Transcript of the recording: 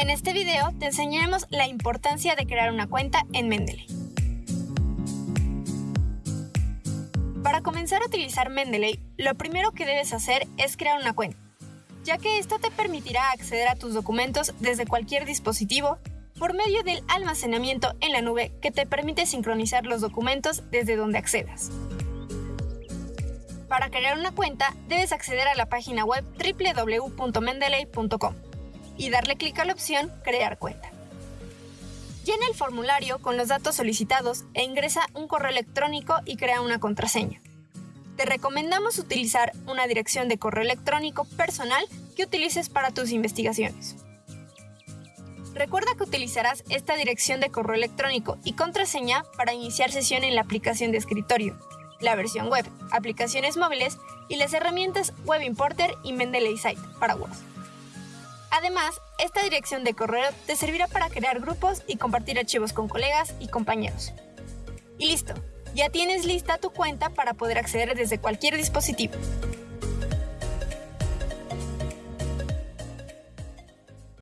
En este video te enseñaremos la importancia de crear una cuenta en Mendeley. Para comenzar a utilizar Mendeley, lo primero que debes hacer es crear una cuenta, ya que esto te permitirá acceder a tus documentos desde cualquier dispositivo por medio del almacenamiento en la nube que te permite sincronizar los documentos desde donde accedas. Para crear una cuenta, debes acceder a la página web www.mendeley.com y darle clic a la opción Crear cuenta. Llena el formulario con los datos solicitados e ingresa un correo electrónico y crea una contraseña. Te recomendamos utilizar una dirección de correo electrónico personal que utilices para tus investigaciones. Recuerda que utilizarás esta dirección de correo electrónico y contraseña para iniciar sesión en la aplicación de escritorio, la versión web, aplicaciones móviles y las herramientas Web Importer y Mendeley Site para Word. Además, esta dirección de correo te servirá para crear grupos y compartir archivos con colegas y compañeros. Y listo, ya tienes lista tu cuenta para poder acceder desde cualquier dispositivo.